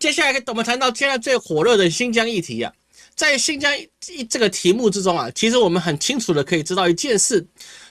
接下来我们谈到现在最火热的新疆议题啊，在新疆一这个题目之中啊，其实我们很清楚的可以知道一件事，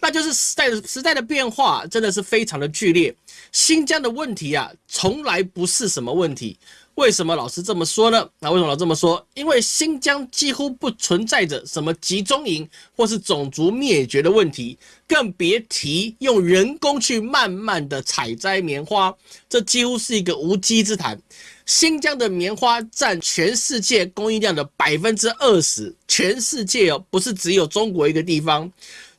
那就是时代的时代的变化真的是非常的剧烈。新疆的问题啊，从来不是什么问题。为什么老师这么说呢？那为什么老这么说？因为新疆几乎不存在着什么集中营或是种族灭绝的问题，更别提用人工去慢慢的采摘棉花，这几乎是一个无稽之谈。新疆的棉花占全世界供应量的百分之二十，全世界哦，不是只有中国一个地方，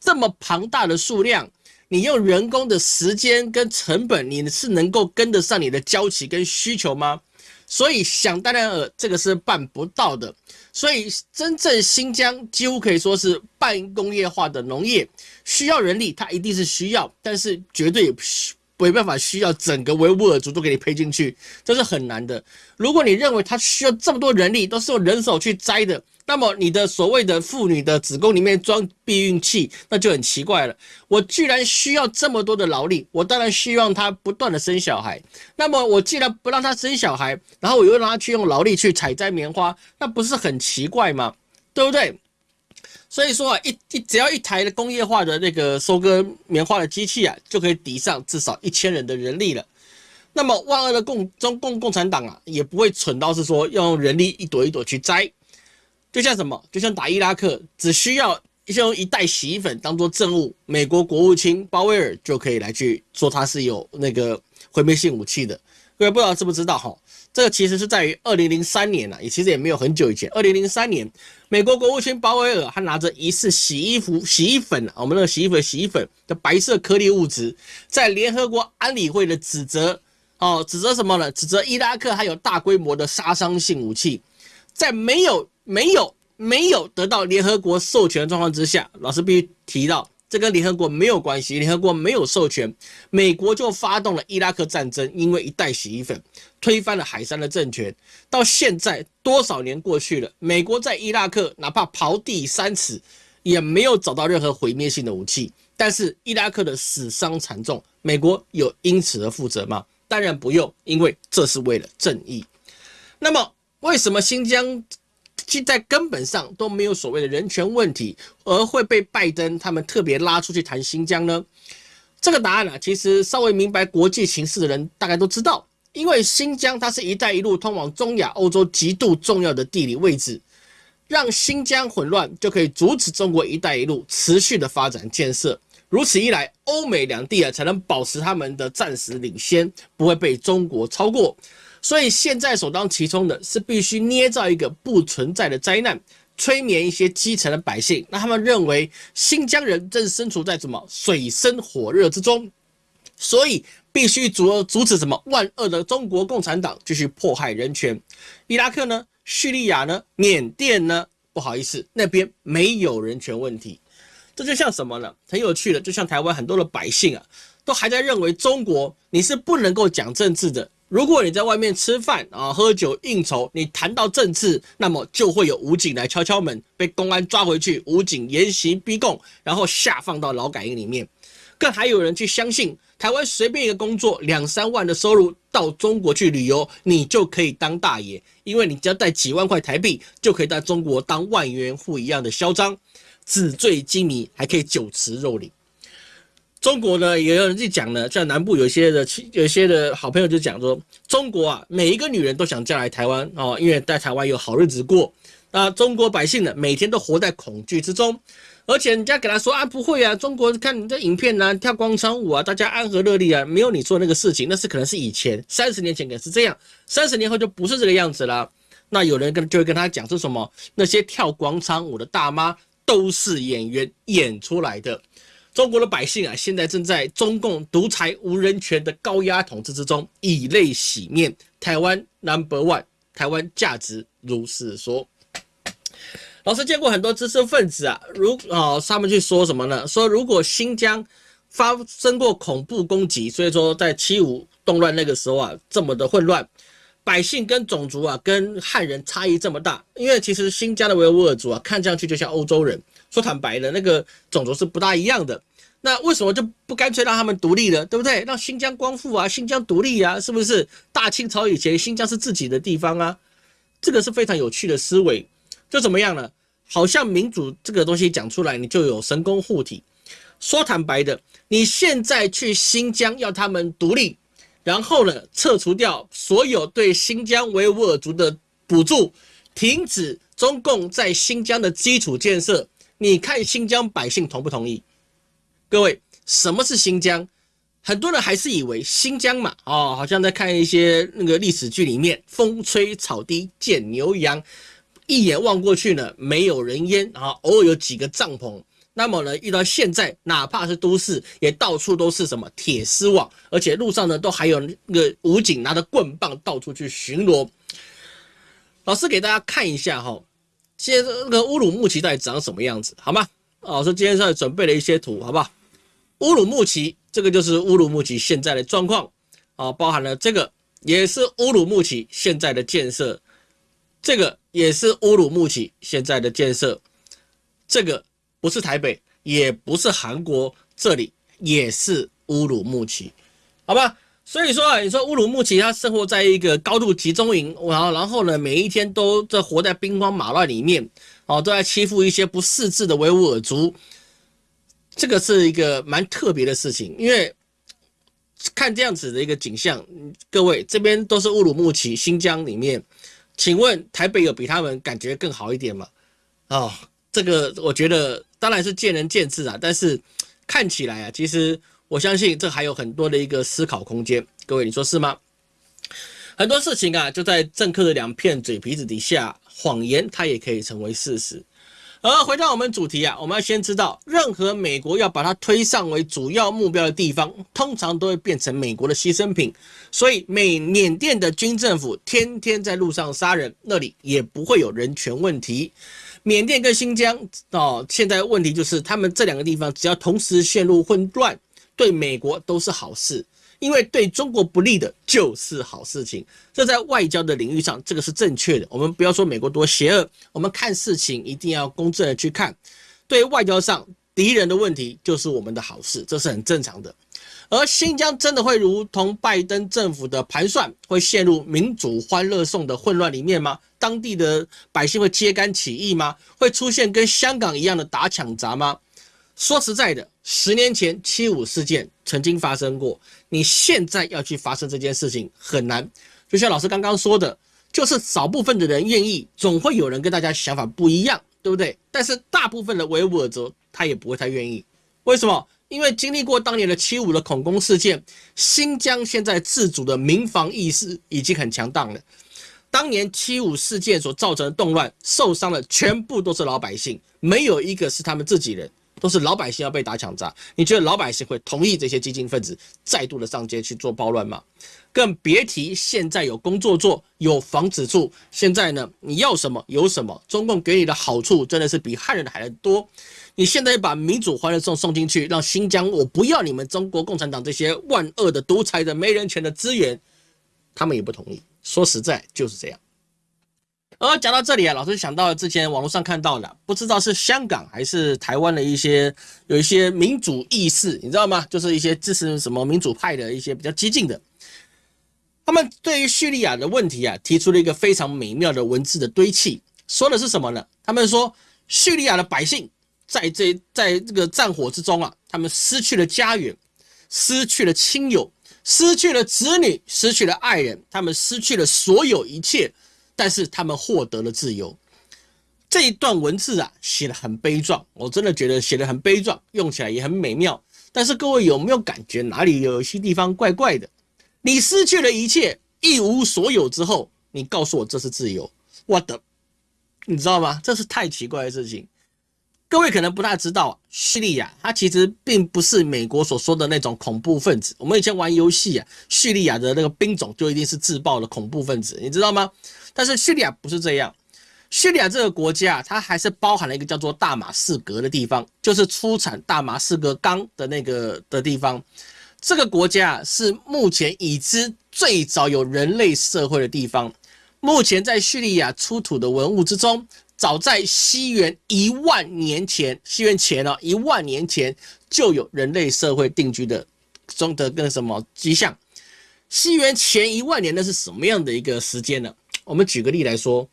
这么庞大的数量，你用人工的时间跟成本，你是能够跟得上你的交期跟需求吗？所以想当然尔，这个是办不到的。所以真正新疆几乎可以说是半工业化的农业，需要人力，它一定是需要，但是绝对没办法需要整个维吾尔族都给你配进去，这是很难的。如果你认为它需要这么多人力，都是用人手去摘的。那么你的所谓的妇女的子宫里面装避孕器，那就很奇怪了。我居然需要这么多的劳力，我当然希望她不断的生小孩。那么我既然不让她生小孩，然后我又让她去用劳力去采摘棉花，那不是很奇怪吗？对不对？所以说啊，一一只要一台的工业化的那个收割棉花的机器啊，就可以抵上至少一千人的人力了。那么万恶的共中共共产党啊，也不会蠢到是说要用人力一朵一朵去摘。就像什么？就像打伊拉克，只需要用一袋洗衣粉当做证物，美国国务卿鲍威尔就可以来去说他是有那个毁灭性武器的。各位不知道知不知道哈？这个其实是在于二零零三年啊，也其实也没有很久以前。二零零三年，美国国务卿鲍威尔他拿着疑似洗衣服、洗衣粉，我们那个洗衣粉、洗衣粉的白色颗粒物质，在联合国安理会的指责，哦，指责什么呢？指责伊拉克还有大规模的杀伤性武器，在没有。没有没有得到联合国授权的状况之下，老师必须提到，这跟联合国没有关系。联合国没有授权，美国就发动了伊拉克战争，因为一袋洗衣粉推翻了海山的政权。到现在多少年过去了，美国在伊拉克哪怕刨地三尺，也没有找到任何毁灭性的武器。但是伊拉克的死伤惨重，美国有因此而负责吗？当然不用，因为这是为了正义。那么为什么新疆？其在根本上都没有所谓的人权问题，而会被拜登他们特别拉出去谈新疆呢？这个答案啊，其实稍微明白国际形势的人大概都知道，因为新疆它是一带一路通往中亚、欧洲极度重要的地理位置，让新疆混乱就可以阻止中国一带一路持续的发展建设。如此一来，欧美两地啊才能保持他们的暂时领先，不会被中国超过。所以现在首当其冲的是必须捏造一个不存在的灾难，催眠一些基层的百姓，让他们认为新疆人正身处在什么水深火热之中，所以必须阻阻止什么万恶的中国共产党继续迫害人权。伊拉克呢？叙利亚呢？缅甸呢？不好意思，那边没有人权问题。这就像什么呢？很有趣的，就像台湾很多的百姓啊，都还在认为中国你是不能够讲政治的。如果你在外面吃饭啊、喝酒应酬，你谈到政治，那么就会有武警来敲敲门，被公安抓回去，武警严刑逼供，然后下放到劳改营里面。更还有人去相信，台湾随便一个工作，两三万的收入，到中国去旅游，你就可以当大爷，因为你只要带几万块台币，就可以在中国当万元户一样的嚣张，纸醉金迷，还可以酒池肉林。中国呢，也有人去讲呢，像南部有些的、有些的好朋友就讲说，中国啊，每一个女人都想嫁来台湾哦，因为在台湾有好日子过。那中国百姓呢，每天都活在恐惧之中，而且人家给他说啊，不会啊，中国看你的影片啊，跳广场舞啊，大家安和乐利啊，没有你说那个事情，那是可能是以前三十年前可能是这样，三十年后就不是这个样子了。那有人跟就会跟他讲说什么，那些跳广场舞的大妈都是演员演出来的。中国的百姓啊，现在正在中共独裁无人权的高压统治之中，以泪洗面。台湾 Number One，台湾价值如是说。老师见过很多知识分子啊，如啊，他们去说什么呢？说如果新疆发生过恐怖攻击，所以说在七五动乱那个时候啊，这么的混乱，百姓跟种族啊，跟汉人差异这么大，因为其实新疆的维吾尔族啊，看上去就像欧洲人。说坦白的，那个种族是不大一样的。那为什么就不干脆让他们独立了，对不对？让新疆光复啊，新疆独立啊，是不是？大清朝以前，新疆是自己的地方啊，这个是非常有趣的思维。就怎么样呢？好像民主这个东西讲出来，你就有神功护体。说坦白的，你现在去新疆要他们独立，然后呢，撤除掉所有对新疆维吾尔族的补助，停止中共在新疆的基础建设，你看新疆百姓同不同意？各位，什么是新疆？很多人还是以为新疆嘛，哦，好像在看一些那个历史剧里面，风吹草低见牛羊，一眼望过去呢，没有人烟啊，偶尔有几个帐篷。那么呢，遇到现在，哪怕是都市，也到处都是什么铁丝网，而且路上呢，都还有那个武警拿着棍棒到处去巡逻。老师给大家看一下哈，现在那个乌鲁木齐到底长什么样子，好吗？老师今天上准备了一些图，好不好？乌鲁木齐，这个就是乌鲁木齐现在的状况啊，包含了这个也是乌鲁木齐现在的建设，这个也是乌鲁木齐现在的建设，这个不是台北，也不是韩国，这里也是乌鲁木齐，好吧？所以说啊，你说乌鲁木齐它生活在一个高度集中营，然后然后呢，每一天都在活在兵荒马乱里面，哦，都在欺负一些不识字的维吾尔族。这个是一个蛮特别的事情，因为看这样子的一个景象，各位这边都是乌鲁木齐新疆里面，请问台北有比他们感觉更好一点吗？哦，这个我觉得当然是见仁见智啊，但是看起来啊，其实我相信这还有很多的一个思考空间，各位你说是吗？很多事情啊，就在政客的两片嘴皮子底下，谎言它也可以成为事实。而回到我们主题啊，我们要先知道，任何美国要把它推上为主要目标的地方，通常都会变成美国的牺牲品。所以，美缅甸的军政府天天在路上杀人，那里也不会有人权问题。缅甸跟新疆哦，现在问题就是他们这两个地方只要同时陷入混乱，对美国都是好事。因为对中国不利的就是好事情，这在外交的领域上，这个是正确的。我们不要说美国多邪恶，我们看事情一定要公正的去看。对外交上敌人的问题就是我们的好事，这是很正常的。而新疆真的会如同拜登政府的盘算，会陷入民主欢乐颂的混乱里面吗？当地的百姓会揭竿起义吗？会出现跟香港一样的打抢砸吗？说实在的，十年前七五事件曾经发生过。你现在要去发生这件事情很难，就像老师刚刚说的，就是少部分的人愿意，总会有人跟大家想法不一样，对不对？但是大部分的维吾尔族他也不会太愿意，为什么？因为经历过当年的七五的恐攻事件，新疆现在自主的民防意识已经很强大了。当年七五事件所造成的动乱，受伤的全部都是老百姓，没有一个是他们自己人。都是老百姓要被打抢砸，你觉得老百姓会同意这些激进分子再度的上街去做暴乱吗？更别提现在有工作做，有房子住。现在呢，你要什么有什么，中共给你的好处真的是比汉人的还要多。你现在把民主欢乐颂送进去，让新疆我不要你们中国共产党这些万恶的独裁的没人权的资源，他们也不同意。说实在就是这样。而讲到这里啊，老师想到了之前网络上看到的，不知道是香港还是台湾的一些有一些民主意识，你知道吗？就是一些支持什么民主派的一些比较激进的，他们对于叙利亚的问题啊，提出了一个非常美妙的文字的堆砌，说的是什么呢？他们说叙利亚的百姓在这在这个战火之中啊，他们失去了家园，失去了亲友，失去了子女，失去了爱人，他们失去了所有一切。但是他们获得了自由，这一段文字啊写的很悲壮，我真的觉得写的很悲壮，用起来也很美妙。但是各位有没有感觉哪里有些地方怪怪的？你失去了一切，一无所有之后，你告诉我这是自由，我的，你知道吗？这是太奇怪的事情。各位可能不大知道，叙利亚它其实并不是美国所说的那种恐怖分子。我们以前玩游戏啊，叙利亚的那个兵种就一定是自爆的恐怖分子，你知道吗？但是叙利亚不是这样，叙利亚这个国家啊，它还是包含了一个叫做大马士革的地方，就是出产大马士革钢的那个的地方。这个国家是目前已知最早有人类社会的地方。目前在叙利亚出土的文物之中。早在西元一万年前，西元前哦，一万年前就有人类社会定居的中的跟什么迹象。西元前一万年那是什么样的一个时间呢？我们举个例来说，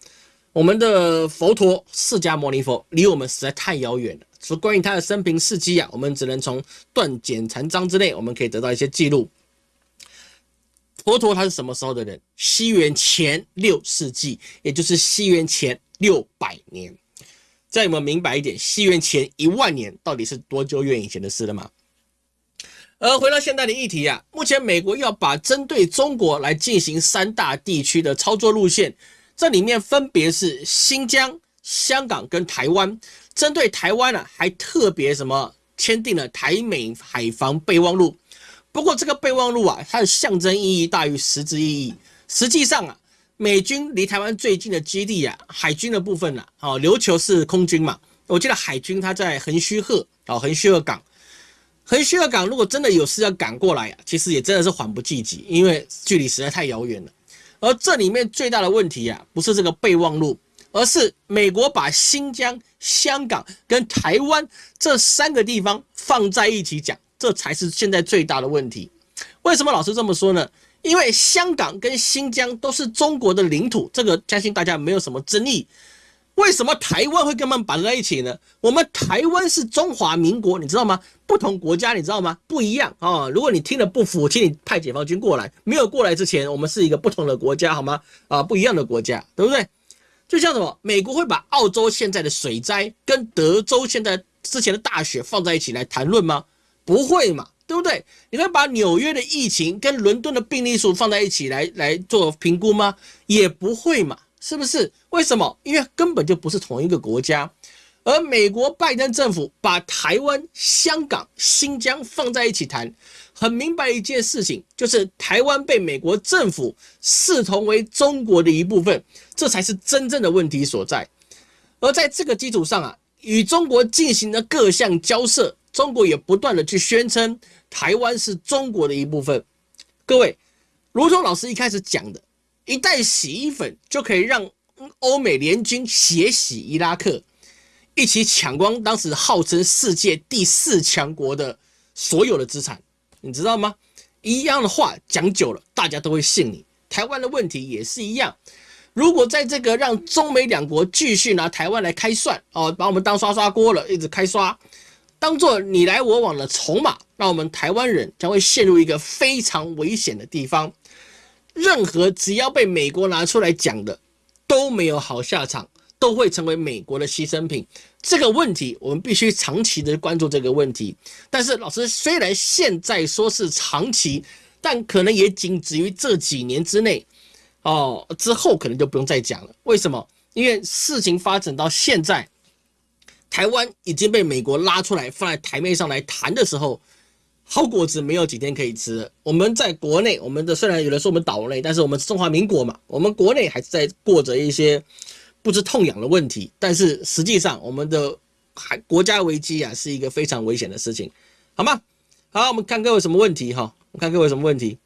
我们的佛陀释迦牟尼佛离我们实在太遥远了，所以关于他的生平事迹啊，我们只能从断简残章之内，我们可以得到一些记录。佛陀他是什么时候的人？西元前六世纪，也就是西元前六百年。这样有没有明白一点？西元前一万年到底是多久远以前的事了吗？而回到现在的议题啊，目前美国要把针对中国来进行三大地区的操作路线，这里面分别是新疆、香港跟台湾。针对台湾呢，还特别什么签订了台美海防备忘录。不过这个备忘录啊，它的象征意义大于实质意义。实际上啊，美军离台湾最近的基地啊，海军的部分呢，哦，琉球是空军嘛，我记得海军它在横须贺，哦，横须贺港。横须贺港如果真的有事要赶过来啊，其实也真的是缓不济急，因为距离实在太遥远了。而这里面最大的问题啊，不是这个备忘录，而是美国把新疆、香港跟台湾这三个地方放在一起讲，这才是现在最大的问题。为什么老师这么说呢？因为香港跟新疆都是中国的领土，这个相信大家没有什么争议。为什么台湾会跟他们绑在一起呢？我们台湾是中华民国，你知道吗？不同国家，你知道吗？不一样啊！如果你听了不服，请你派解放军过来。没有过来之前，我们是一个不同的国家，好吗？啊，不一样的国家，对不对？就像什么，美国会把澳洲现在的水灾跟德州现在之前的大雪放在一起来谈论吗？不会嘛，对不对？你会把纽约的疫情跟伦敦的病例数放在一起来来做评估吗？也不会嘛。是不是？为什么？因为根本就不是同一个国家。而美国拜登政府把台湾、香港、新疆放在一起谈，很明白一件事情，就是台湾被美国政府视同为中国的一部分，这才是真正的问题所在。而在这个基础上啊，与中国进行了各项交涉，中国也不断的去宣称台湾是中国的一部分。各位，如同老师一开始讲的。一袋洗衣粉就可以让欧美联军血洗伊拉克，一起抢光当时号称世界第四强国的所有的资产，你知道吗？一样的话讲久了，大家都会信你。台湾的问题也是一样，如果在这个让中美两国继续拿台湾来开涮哦，把我们当刷刷锅了，一直开刷，当做你来我往的筹码，那我们台湾人将会陷入一个非常危险的地方。任何只要被美国拿出来讲的都没有好下场，都会成为美国的牺牲品。这个问题我们必须长期的关注这个问题。但是老师虽然现在说是长期，但可能也仅止于这几年之内哦，之后可能就不用再讲了。为什么？因为事情发展到现在，台湾已经被美国拉出来放在台面上来谈的时候。好果子没有几天可以吃。我们在国内，我们的虽然有人说我们岛内，但是我们是中华民国嘛，我们国内还是在过着一些不知痛痒的问题。但是实际上，我们的还国家危机啊，是一个非常危险的事情，好吗？好，我们看各位什么问题哈？我看各位什么问题。